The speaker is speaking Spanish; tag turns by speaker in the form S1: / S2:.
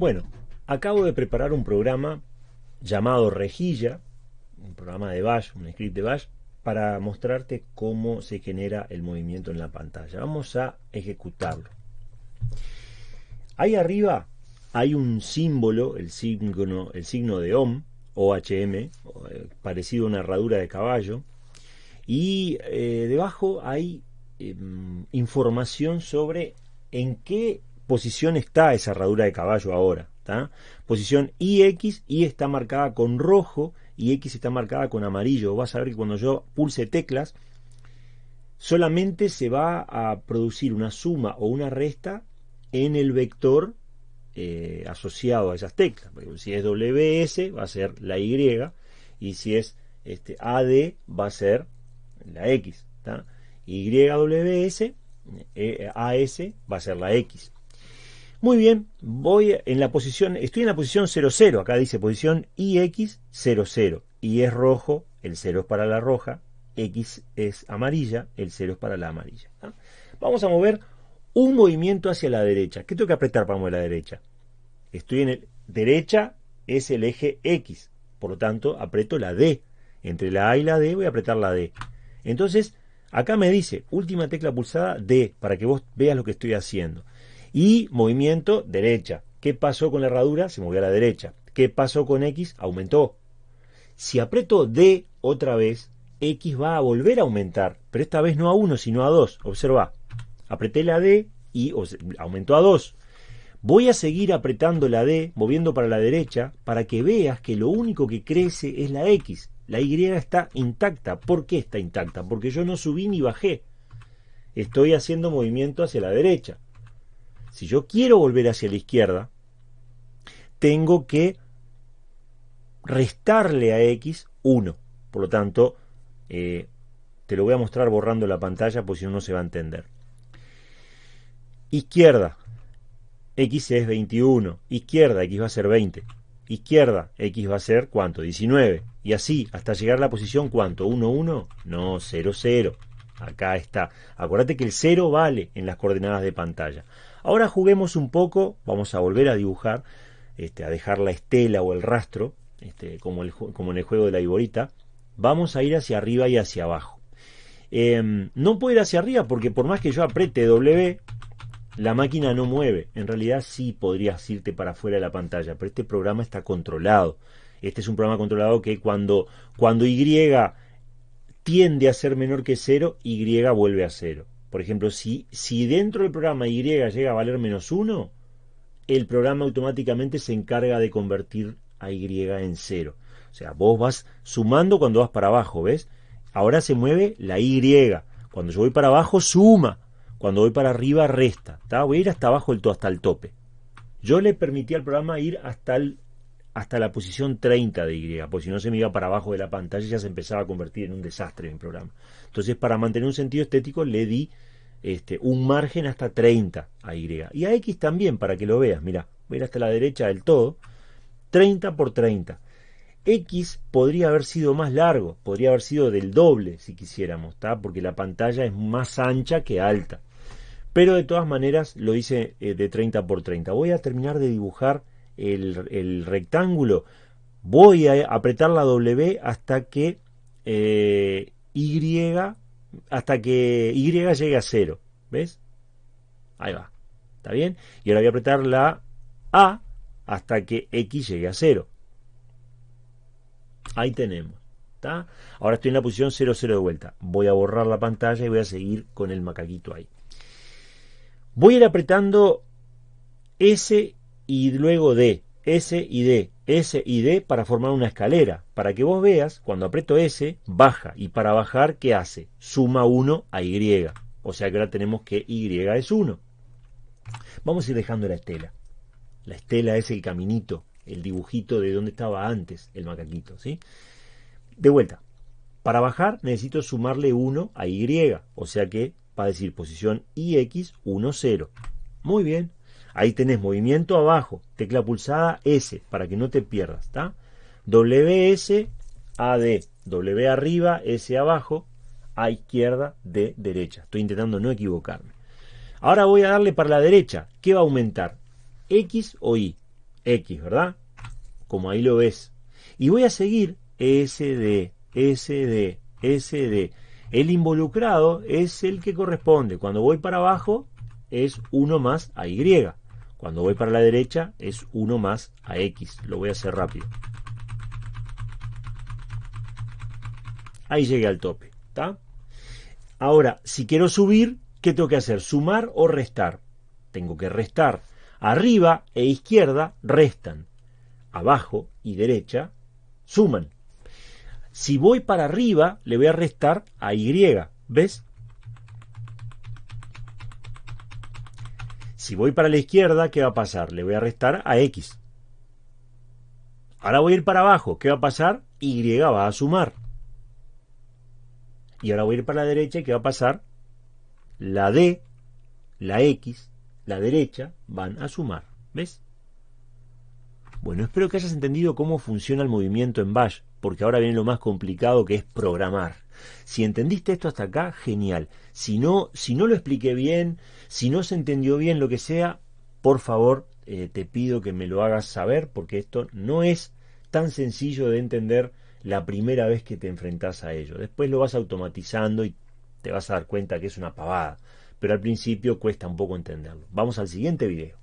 S1: Bueno, acabo de preparar un programa llamado Rejilla, un programa de Bash, un script de Bash, para mostrarte cómo se genera el movimiento en la pantalla. Vamos a ejecutarlo. Ahí arriba hay un símbolo, el signo, de OM, OHM, eh, parecido a una herradura de caballo, y eh, debajo hay em, información sobre en qué posición está esa herradura de caballo ahora. Posición IX, Y está marcada con rojo y X está marcada con amarillo. Vas a ver que cuando yo pulse teclas, solamente se va a producir una suma o una resta en el vector eh, asociado a esas teclas. Si es WS va a ser la Y y si es este, AD va a ser la X. YWS, eh, AS va a ser la X. Muy bien, voy en la posición, estoy en la posición 00, acá dice posición IX00, y es rojo, el 0 es para la roja, X es amarilla, el 0 es para la amarilla. Vamos a mover un movimiento hacia la derecha. ¿Qué tengo que apretar para mover la derecha? Estoy en el derecha, es el eje X, por lo tanto aprieto la D. Entre la A y la D voy a apretar la D. Entonces, acá me dice, última tecla pulsada D, para que vos veas lo que estoy haciendo. Y movimiento derecha. ¿Qué pasó con la herradura? Se movió a la derecha. ¿Qué pasó con X? Aumentó. Si aprieto D otra vez, X va a volver a aumentar, pero esta vez no a 1, sino a 2. Observa, apreté la D y aumentó a 2. Voy a seguir apretando la D, moviendo para la derecha, para que veas que lo único que crece es la X. La Y está intacta. ¿Por qué está intacta? Porque yo no subí ni bajé. Estoy haciendo movimiento hacia la derecha. Si yo quiero volver hacia la izquierda, tengo que restarle a x 1. Por lo tanto, eh, te lo voy a mostrar borrando la pantalla, porque si no, no se va a entender. Izquierda, x es 21. Izquierda, x va a ser 20. Izquierda, x va a ser ¿cuánto? 19. Y así, hasta llegar a la posición ¿cuánto? 1, 1. No, 0, 0. Acá está. Acuérdate que el 0 vale en las coordenadas de pantalla. Ahora juguemos un poco, vamos a volver a dibujar, este, a dejar la estela o el rastro, este, como, en el juego de la iborita. Vamos a ir hacia arriba y hacia abajo. Em, no puedo ir hacia arriba porque por más que yo apriete W, la máquina no mueve. En realidad sí podrías irte para afuera de la pantalla, pero este programa está controlado. Este es un programa controlado que cuando, cuando Y tiende a ser menor que cero, Y vuelve a cero. Por ejemplo, si, si dentro del programa Y llega a valer menos 1, el programa automáticamente se encarga de convertir a Y en cero. O sea, vos vas sumando cuando vas para abajo, ¿ves? Ahora se mueve la Y. Cuando yo voy para abajo, suma. Cuando voy para arriba, resta. Voy a ir hasta abajo todo, hasta el tope. Yo le permití al programa ir hasta el hasta la posición 30 de Y, porque si no se me iba para abajo de la pantalla ya se empezaba a convertir en un desastre en el programa. Entonces, para mantener un sentido estético, le di este, un margen hasta 30 a Y. Y a X también, para que lo veas. Mira, voy hasta la derecha del todo. 30 por 30. X podría haber sido más largo, podría haber sido del doble si quisiéramos, porque la pantalla es más ancha que alta. Pero de todas maneras lo hice eh, de 30 por 30. Voy a terminar de dibujar el, rectángulo, voy a apretar la W hasta que eh, Y hasta que Y llegue a cero. ¿Ves? Ahí va. ¿Está bien? Y ahora voy a apretar la A hasta que X llegue a cero. Ahí tenemos. ¿Está? Ahora estoy en la posición 0, 0 de vuelta. Voy a borrar la pantalla y voy a seguir con el macaquito ahí. Voy a ir apretando S y luego D, S y D, S y D para formar una escalera, para que vos veas, cuando aprieto S, baja, y para bajar, ¿qué hace? Suma 1 a Y, o sea que ahora tenemos que Y es 1. Vamos a ir dejando la estela. La estela es el caminito, el dibujito de donde estaba antes el macaquito, ¿sí? De vuelta, para bajar necesito sumarle 1 a Y, o sea que va a decir posición IX 1, 0. Muy bien, Ahí tenés movimiento abajo, tecla pulsada S, para que no te pierdas, ¿está? WS, AD, W arriba, S abajo, A izquierda, D derecha. Estoy intentando no equivocarme. Ahora voy a darle para la derecha. ¿Qué va a aumentar? ¿X o Y? X, ¿verdad? Como ahí lo ves. Y voy a seguir SD, SD, SD. El involucrado es el que corresponde. Cuando voy para abajo es 1 más a Y. Cuando voy para la derecha es 1 más a X. Lo voy a hacer rápido. Ahí llegué al tope. ¿está? Ahora, si quiero subir, ¿qué tengo que hacer? ¿Sumar o restar? Tengo que restar. Arriba e izquierda restan. Abajo y derecha suman. Si voy para arriba, le voy a restar a Y. ¿Ves? Si voy para la izquierda, ¿qué va a pasar? Le voy a restar a X. Ahora voy a ir para abajo. ¿Qué va a pasar? Y va a sumar. Y ahora voy a ir para la derecha. ¿Qué va a pasar? La D, la X, la derecha van a sumar. ¿Ves? Bueno, espero que hayas entendido cómo funciona el movimiento en Bash, porque ahora viene lo más complicado que es programar. Si entendiste esto hasta acá, genial. Si no, si no lo expliqué bien, si no se entendió bien lo que sea, por favor, eh, te pido que me lo hagas saber, porque esto no es tan sencillo de entender la primera vez que te enfrentas a ello. Después lo vas automatizando y te vas a dar cuenta que es una pavada, pero al principio cuesta un poco entenderlo. Vamos al siguiente video.